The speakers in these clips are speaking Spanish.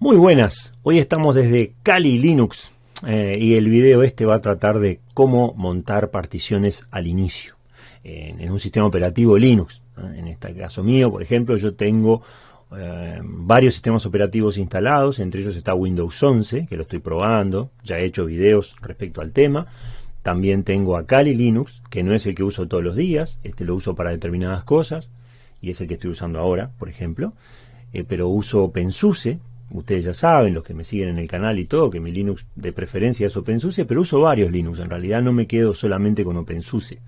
Muy buenas, hoy estamos desde Kali Linux eh, y el video este va a tratar de cómo montar particiones al inicio en, un sistema operativo Linux. En este caso mío, por ejemplo, yo tengo eh, varios sistemas operativos instalados, entre ellos está Windows 11, que lo estoy probando, ya he hecho videos respecto al tema. También tengo a Kali Linux, que no es el que uso todos los días, este lo uso para determinadas cosas, y es el que estoy usando ahora, por ejemplo. Eh, pero uso OpenSUSE, Ustedes ya saben, los que me siguen en el canal y todo, que mi Linux de preferencia es OpenSUSE, pero uso varios Linux. En realidad no me quedo solamente con OpenSUSE.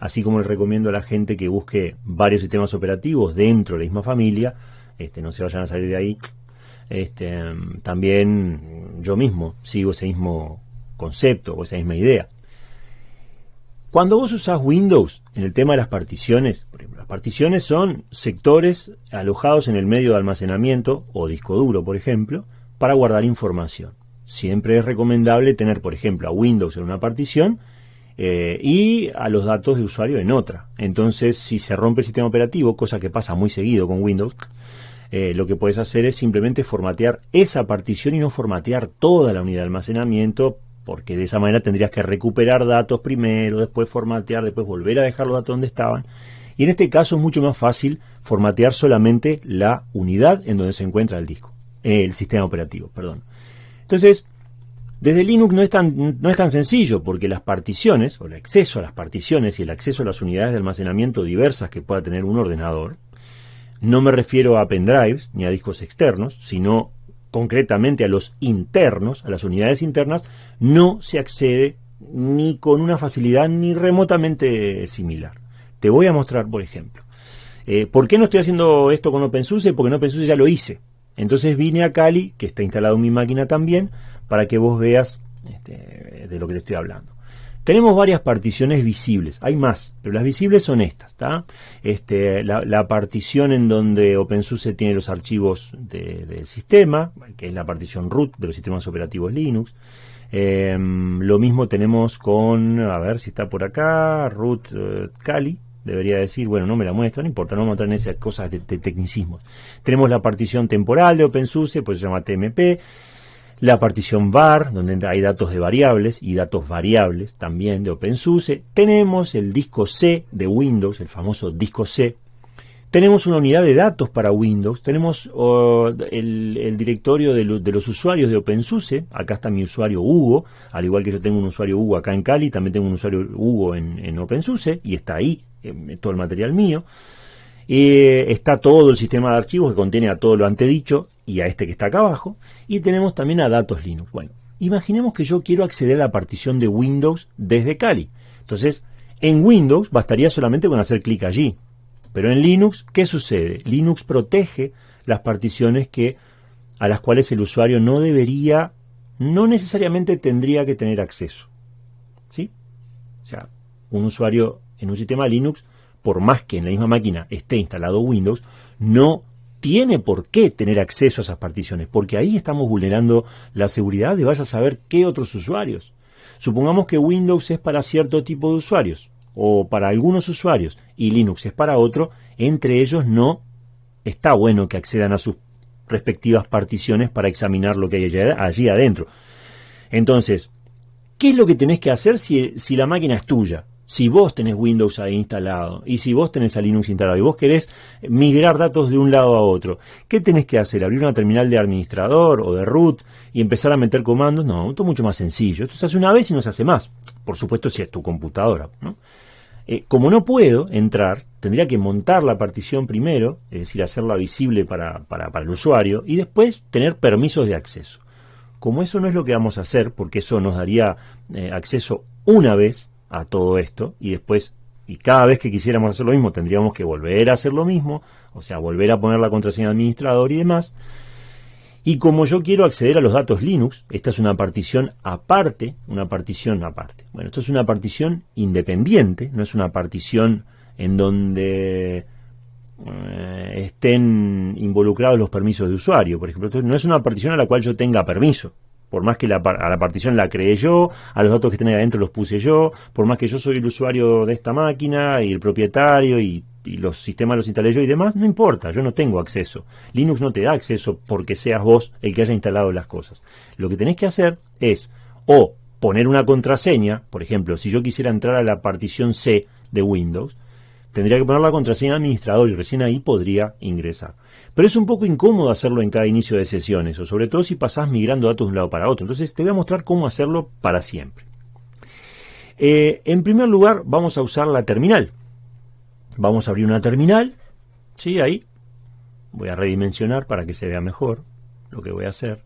Así como les recomiendo a la gente que busque varios sistemas operativos dentro de la misma familia, este, no se vayan a salir de ahí. Este, también yo mismo sigo ese mismo concepto o esa misma idea. Cuando vos usás Windows en el tema de las particiones, por ejemplo, las particiones son sectores alojados en el medio de almacenamiento o disco duro, por ejemplo, para guardar información. Siempre es recomendable tener, por ejemplo, a Windows en una partición eh, y a los datos de usuario en otra. Entonces, si se rompe el sistema operativo, cosa que pasa muy seguido con Windows, eh, lo que puedes hacer es simplemente formatear esa partición y no formatear toda la unidad de almacenamiento porque de esa manera tendrías que recuperar datos primero, después formatear, después volver a dejar los datos donde estaban. Y en este caso es mucho más fácil formatear solamente la unidad en donde se encuentra el disco, el sistema operativo, perdón. Entonces, desde Linux no es, tan, no es tan sencillo porque las particiones, o el acceso a las particiones y el acceso a las unidades de almacenamiento diversas que pueda tener un ordenador, no me refiero a pendrives ni a discos externos, sino concretamente a los internos, a las unidades internas, no se accede ni con una facilidad ni remotamente similar. Te voy a mostrar, por ejemplo. Eh, ¿Por qué no estoy haciendo esto con OpenSUSE? Porque en OpenSUSE ya lo hice. Entonces vine a Kali, que está instalado en mi máquina también, para que vos veas este, de lo que te estoy hablando. Tenemos varias particiones visibles, hay más, pero las visibles son estas, Este, la, partición en donde OpenSUSE tiene los archivos del sistema, que es la partición root de los sistemas operativos Linux. Em, lo mismo tenemos con, a ver si está por acá, root eh, Kali, debería decir, bueno, no me la muestra, no importa, no vamos a entrar en esas cosas de, de tecnicismos. Tenemos la partición temporal de OpenSUSE, pues se llama TMP la partición var, donde hay datos de variables y datos variables también de OpenSUSE. Tenemos el disco C de Windows, el famoso disco C. Tenemos una unidad de datos para Windows. Tenemos oh, el, directorio de, los usuarios de OpenSUSE. Acá está mi usuario Hugo. Al igual que yo tengo un usuario Hugo acá en Cali, también tengo un usuario Hugo en, en OpenSUSE. Y está ahí todo el material mío. Eh, está todo el sistema de archivos que contiene a todo lo antedicho y a este que está acá abajo. Y tenemos también a datos Linux. Bueno, imaginemos que yo quiero acceder a la partición de Windows desde Kali. Entonces, en Windows bastaría solamente con hacer clic allí. Pero en Linux, ¿qué sucede? Linux protege las particiones que, a las cuales el usuario no debería, no necesariamente tendría que tener acceso. ¿Sí? O sea, un usuario en un sistema Linux por más que en la misma máquina esté instalado Windows, no tiene por qué tener acceso a esas particiones, porque ahí estamos vulnerando la seguridad de vaya a saber qué otros usuarios. Supongamos que Windows es para cierto tipo de usuarios, o para algunos usuarios, y Linux es para otro, entre ellos no está bueno que accedan a sus respectivas particiones para examinar lo que hay allí adentro. Entonces, ¿qué es lo que tenés que hacer si, si la máquina es tuya? Si vos tenés Windows ahí instalado y si vos tenés a Linux instalado y vos querés migrar datos de un lado a otro, ¿qué tenés que hacer? ¿Abrir una terminal de administrador o de root y empezar a meter comandos? No, esto es mucho más sencillo. Esto se hace una vez y no se hace más. Por supuesto si es tu computadora. Eh, como no puedo entrar, tendría que montar la partición primero, es decir, hacerla visible para, el usuario y después tener permisos de acceso. Como eso no es lo que vamos a hacer, porque eso nos daría eh, acceso una vez a todo esto y después, y cada vez que quisiéramos hacer lo mismo, tendríamos que volver a hacer lo mismo, o sea, volver a poner la contraseña de administrador y demás. Y como yo quiero acceder a los datos Linux, esta es una partición aparte, una partición aparte. Bueno, esto es una partición independiente, no es una partición en donde eh, estén involucrados los permisos de usuario, por ejemplo. no es una partición a la cual yo tenga permiso por más que la, a la partición la creé yo, a los datos que estén ahí adentro los puse yo, por más que yo soy el usuario de esta máquina y el propietario y, los sistemas los instalé yo y demás, no importa, yo no tengo acceso. Linux no te da acceso porque seas vos el que haya instalado las cosas. Lo que tenés que hacer es o poner una contraseña, por ejemplo, si yo quisiera entrar a la partición C de Windows, tendría que poner la contraseña de administrador y recién ahí podría ingresar. Pero es un poco incómodo hacerlo en cada inicio de sesiones, o sobre todo si pasás migrando datos de un lado para otro. Entonces te voy a mostrar cómo hacerlo para siempre. Eh, en primer lugar, vamos a usar la terminal. Vamos a abrir una terminal. Sí, ahí. Voy a redimensionar para que se vea mejor lo que voy a hacer.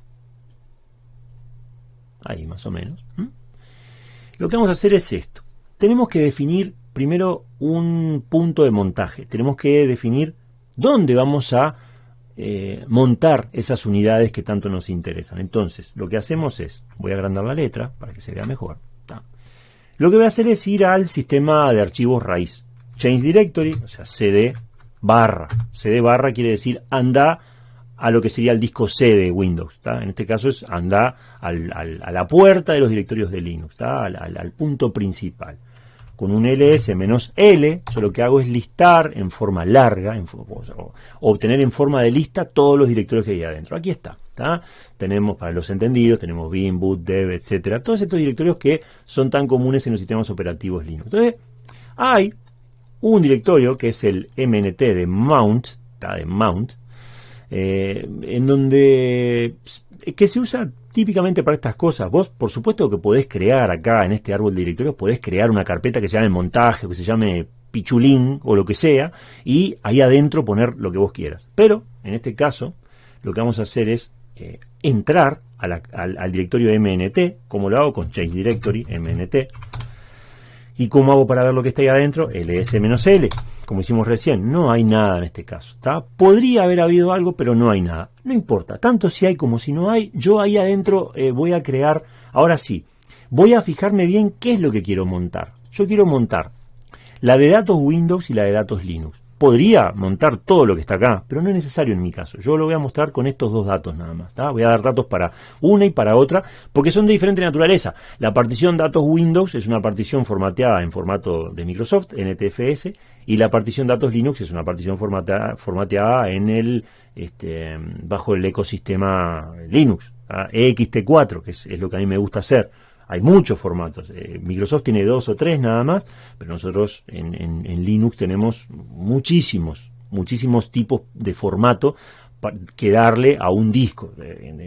Ahí más o menos. Lo que vamos a hacer es esto. Tenemos que definir primero un punto de montaje. Tenemos que definir dónde vamos a eh, montar esas unidades que tanto nos interesan. Entonces, lo que hacemos es, voy a agrandar la letra para que se vea mejor. Lo que voy a hacer es ir al sistema de archivos raíz. Change Directory, o sea, cd barra. cd barra quiere decir anda a lo que sería el disco C de Windows. En este caso es anda a la puerta de los directorios de Linux, al punto principal con un ls menos l, yo lo que hago es listar en forma larga, obtener en forma de lista todos los directorios que hay adentro. Aquí está. Tenemos, para los entendidos, tenemos bin, boot, dev, etcétera, todos estos directorios que son tan comunes en los sistemas operativos Linux. Entonces, hay un directorio que es el mnt de mount, de mount, eh, en donde que se usa típicamente para estas cosas. Vos, por supuesto que podés crear acá en este árbol de directorios, podés crear una carpeta que se llame montaje, que se llame pichulín o lo que sea, y ahí adentro poner lo que vos quieras. Pero, en este caso, lo que vamos a hacer es eh, entrar al, al, directorio MNT, como lo hago con Change Directory, MNT, ¿Y cómo hago para ver lo que está ahí adentro? ls-l, como hicimos recién. No hay nada en este caso. Podría haber habido algo, pero no hay nada. No importa. Tanto si hay como si no hay, yo ahí adentro eh, voy a crear, ahora sí, voy a fijarme bien qué es lo que quiero montar. Yo quiero montar la de datos Windows y la de datos Linux podría montar todo lo que está acá, pero no es necesario en mi caso. Yo lo voy a mostrar con estos dos datos nada más. Voy a dar datos para una y para otra, porque son de diferente naturaleza. La partición datos Windows es una partición formateada en formato de Microsoft, NTFS, y la partición datos Linux es una partición formateada, formateada en el este, bajo el ecosistema Linux, EXT4, que es lo que a mí me gusta hacer hay muchos formatos. Eh, Microsoft tiene dos o tres nada más, pero nosotros en, Linux tenemos muchísimos, muchísimos tipos de formato que darle a un disco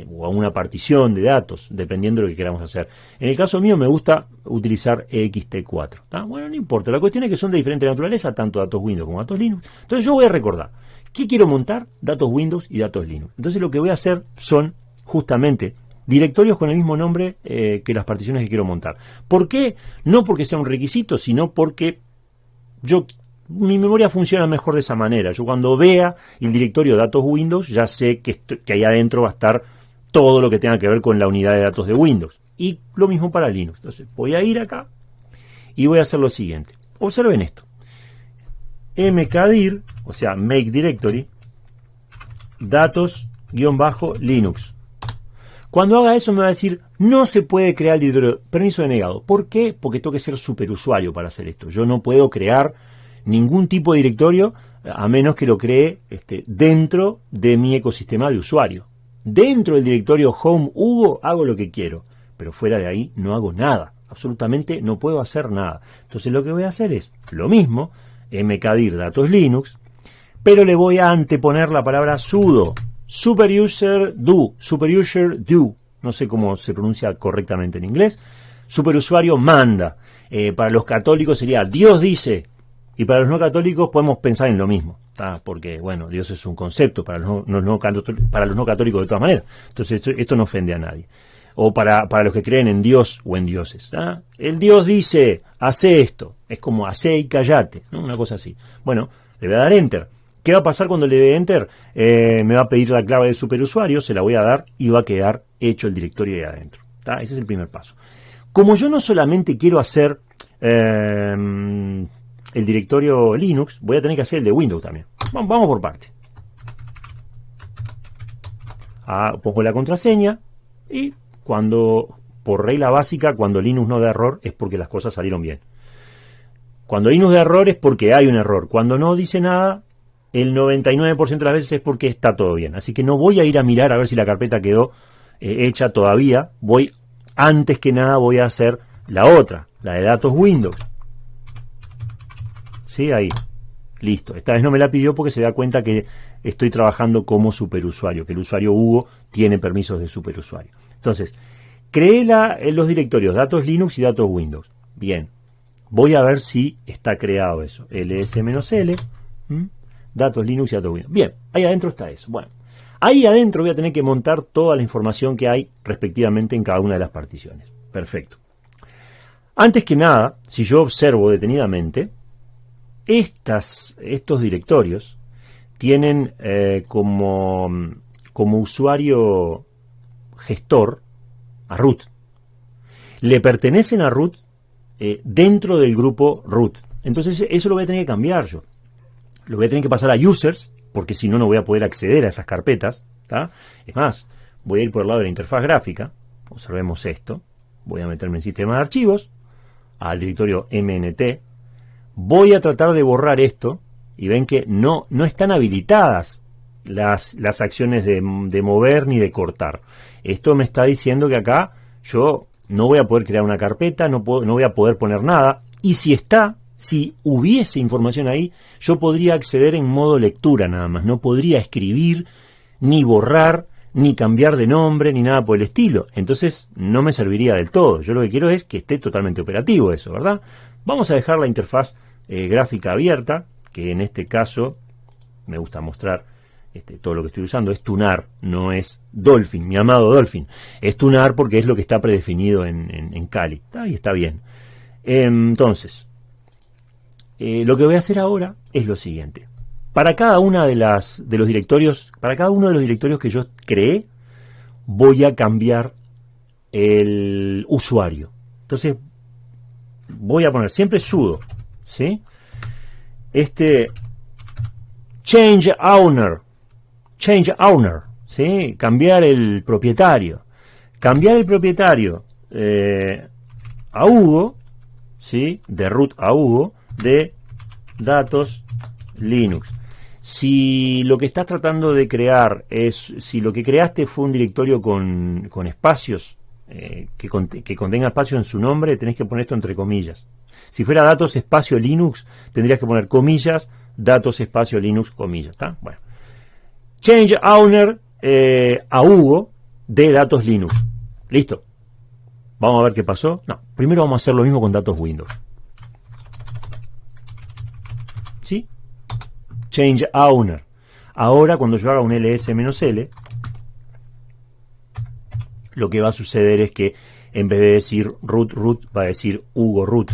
o a una partición de datos, dependiendo de lo que queramos hacer. En el caso mío me gusta utilizar EXT4. Bueno, no importa, la cuestión es que son de diferente naturaleza, tanto datos Windows como datos Linux. Entonces yo voy a recordar, ¿qué quiero montar? Datos Windows y datos Linux. Entonces lo que voy a hacer son justamente directorios con el mismo nombre eh, que las particiones que quiero montar. ¿Por qué? No porque sea un requisito, sino porque yo mi memoria funciona mejor de esa manera. Yo cuando vea el directorio datos Windows ya sé que, que ahí adentro va a estar todo lo que tenga que ver con la unidad de datos de Windows. Y lo mismo para Linux. Entonces voy a ir acá y voy a hacer lo siguiente. Observen esto. mkdir, o sea, make directory, datos-linux. Cuando haga eso me va a decir, no se puede crear el directorio, permiso denegado. ¿Por qué? Porque tengo que ser superusuario para hacer esto. Yo no puedo crear ningún tipo de directorio a menos que lo cree este, dentro de mi ecosistema de usuario. Dentro del directorio Home Hugo hago lo que quiero, pero fuera de ahí no hago nada. Absolutamente no puedo hacer nada. Entonces lo que voy a hacer es lo mismo, mkdir datos Linux, pero le voy a anteponer la palabra sudo Superuser do, superuser do, no sé cómo se pronuncia correctamente en inglés. Superusuario manda. Eh, para los católicos sería Dios dice. Y para los no católicos podemos pensar en lo mismo. Porque, bueno, Dios es un concepto para los no, para los no católicos de todas maneras. Entonces esto, no ofende a nadie. O para, para, los que creen en Dios o en dioses. El Dios dice, hace esto. Es como hace y callate. Una cosa así. Bueno, le voy a dar enter ¿Qué va a pasar cuando le dé Enter? Eh, me va a pedir la clave de superusuario, se la voy a dar y va a quedar hecho el directorio ahí adentro. Ese es el primer paso. Como yo no solamente quiero hacer em, el directorio Linux, voy a tener que hacer el de Windows también. Vamos, por parte. Ah, pongo la contraseña y cuando, por regla básica, cuando Linux no da error es porque las cosas salieron bien. Cuando Linux da error es porque hay un error. Cuando no dice nada, el 99% de las veces es porque está todo bien. Así que no voy a ir a mirar a ver si la carpeta quedó eh, hecha todavía. Voy, antes que nada, voy a hacer la otra, la de datos Windows. Sí, ahí. Listo. Esta vez no me la pidió porque se da cuenta que estoy trabajando como superusuario, que el usuario Hugo tiene permisos de superusuario. Entonces, creé en los directorios datos Linux y datos Windows. Bien. Voy a ver si está creado eso. ls-l datos Linux y Windows. Bien, ahí adentro está eso. Bueno, ahí adentro voy a tener que montar toda la información que hay respectivamente en cada una de las particiones. Perfecto. Antes que nada, si yo observo detenidamente, estas, estos directorios tienen eh, como, como usuario gestor a root. Le pertenecen a root eh, dentro del grupo root. Entonces eso lo voy a tener que cambiar yo lo voy a tener que pasar a users, porque si no, no voy a poder acceder a esas carpetas. Es más, voy a ir por el lado de la interfaz gráfica, observemos esto, voy a meterme en sistema de archivos, al directorio MNT, voy a tratar de borrar esto, y ven que no, no están habilitadas las, las acciones de, de mover ni de cortar. Esto me está diciendo que acá yo no voy a poder crear una carpeta, no, puedo, no voy a poder poner nada, y si está, si hubiese información ahí, yo podría acceder en modo lectura nada más, no podría escribir, ni borrar, ni cambiar de nombre, ni nada por el estilo. Entonces no me serviría del todo. Yo lo que quiero es que esté totalmente operativo eso, ¿verdad? Vamos a dejar la interfaz eh, gráfica abierta, que en este caso me gusta mostrar este, todo lo que estoy usando, es Tunar, no es Dolphin, mi amado Dolphin. Es Tunar porque es lo que está predefinido en, en, Kali. Ahí está bien. entonces, eh, lo que voy a hacer ahora es lo siguiente. Para cada una de las de los directorios, para cada uno de los directorios que yo creé, voy a cambiar el usuario. Entonces, voy a poner siempre sudo, ¿sí? Este change owner, change owner, ¿sí? Cambiar el propietario. Cambiar el propietario eh, a Hugo, ¿sí? De root a Hugo de datos Linux. Si lo que estás tratando de crear es, si lo que creaste fue un directorio con, con espacios, eh, que, que, contenga espacio en su nombre, tenés que poner esto entre comillas. Si fuera datos espacio Linux, tendrías que poner comillas, datos espacio Linux, comillas, ¿está? Bueno. Change owner eh, a Hugo de datos Linux. Listo. Vamos a ver qué pasó. No, primero vamos a hacer lo mismo con datos Windows. Change owner. Ahora cuando yo haga un ls-l, lo que va a suceder es que en vez de decir root root va a decir Hugo root.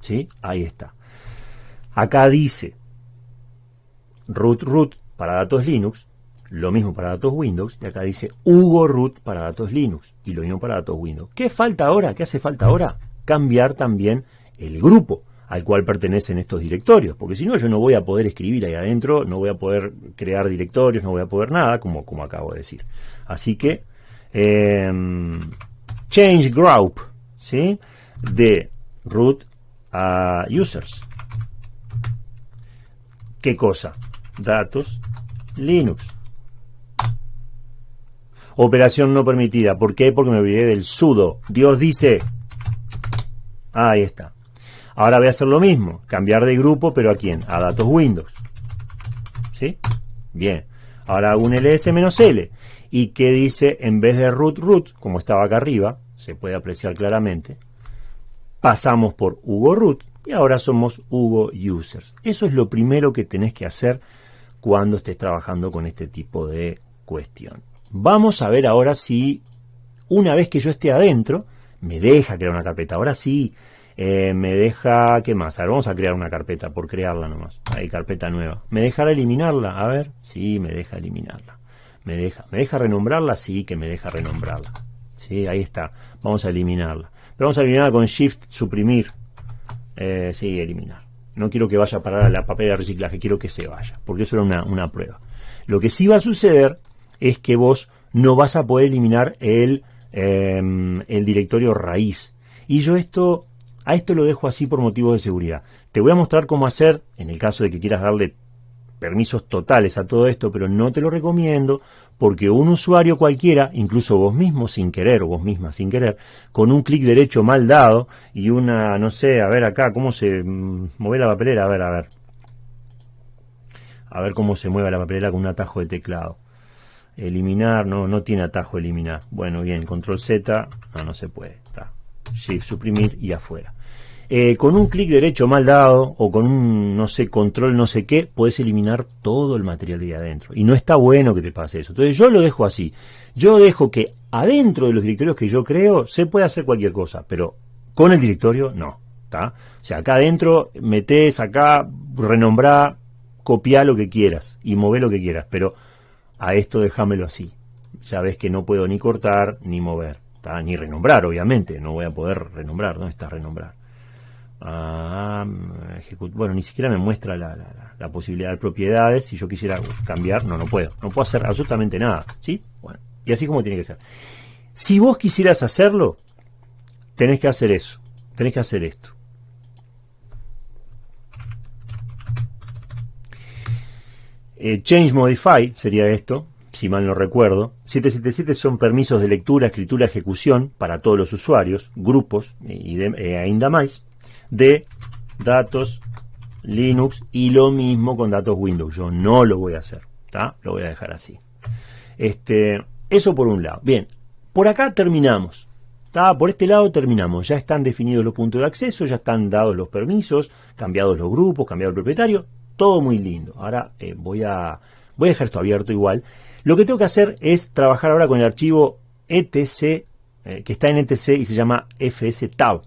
¿Sí? Ahí está. Acá dice root root para datos Linux, lo mismo para datos Windows, y acá dice Hugo root para datos Linux, y lo mismo para datos Windows. ¿Qué falta ahora? ¿Qué hace falta ahora? Cambiar también el grupo al cual pertenecen estos directorios, porque si no yo no voy a poder escribir ahí adentro, no voy a poder crear directorios, no voy a poder nada, como, como acabo de decir. Así que, em, change group, ¿sí? De root a users. ¿Qué cosa? Datos, Linux. Operación no permitida. ¿Por qué? Porque me olvidé del sudo. Dios dice. Ahí está. Ahora voy a hacer lo mismo, cambiar de grupo, pero ¿a quién? A datos Windows. ¿Sí? Bien. Ahora hago un ls-l. ¿Y qué dice en vez de root root, como estaba acá arriba, se puede apreciar claramente, pasamos por Hugo root y ahora somos Hugo users. Eso es lo primero que tenés que hacer cuando estés trabajando con este tipo de cuestión. Vamos a ver ahora si una vez que yo esté adentro, me deja crear una carpeta. Ahora sí, eh, me deja, ¿qué más? A ver, vamos a crear una carpeta por crearla nomás. Hay carpeta nueva. ¿Me dejará eliminarla? A ver, sí, me deja eliminarla. Me deja, ¿me deja renombrarla? Sí, que me deja renombrarla. Sí, ahí está. Vamos a eliminarla. Pero vamos a eliminarla con Shift, suprimir. Eh, sí, eliminar. No quiero que vaya a parar a la papel de reciclaje, quiero que se vaya, porque eso era una, una prueba. Lo que sí va a suceder es que vos no vas a poder eliminar el em, el directorio raíz. Y yo esto, a esto lo dejo así por motivos de seguridad. Te voy a mostrar cómo hacer, en el caso de que quieras darle permisos totales a todo esto, pero no te lo recomiendo porque un usuario cualquiera, incluso vos mismo sin querer o vos misma sin querer, con un clic derecho mal dado y una, no sé, a ver acá, cómo se mm, mueve la papelera, a ver, a ver. A ver cómo se mueve la papelera con un atajo de teclado. Eliminar, no, no tiene atajo eliminar. Bueno, bien, control Z, no, no se puede. Está. Shift, suprimir y afuera. Eh, con un clic derecho mal dado o con un, no sé, control no sé qué, puedes eliminar todo el material de ahí adentro. Y no está bueno que te pase eso. Entonces yo lo dejo así. Yo dejo que adentro de los directorios que yo creo se puede hacer cualquier cosa, pero con el directorio no. ¿está? O sea, acá adentro metes acá, renombrá, copia lo que quieras y mover lo que quieras, pero a esto déjamelo así. Ya ves que no puedo ni cortar ni mover, ni renombrar, obviamente. No voy a poder renombrar, ¿dónde está renombrar? Bueno, ni siquiera me muestra la, posibilidad de propiedades. Si yo quisiera cambiar, no, no puedo. No puedo hacer absolutamente nada. ¿Sí? Bueno, y así como tiene que ser. Si vos quisieras hacerlo, tenés que hacer eso. Tenés que hacer esto. Eh, change Modify sería esto, si mal no recuerdo. 777 son permisos de lectura, escritura, ejecución para todos los usuarios, grupos y de, eh, ainda más de datos Linux y lo mismo con datos Windows. Yo no lo voy a hacer, ¿está? Lo voy a dejar así. Este, eso por un lado. Bien, por acá terminamos. Por este lado terminamos. Ya están definidos los puntos de acceso, ya están dados los permisos, cambiados los grupos, cambiado el propietario. Todo muy lindo. Ahora eh, voy, a, voy a dejar esto abierto igual. Lo que tengo que hacer es trabajar ahora con el archivo etc, eh, que está en etc y se llama fstab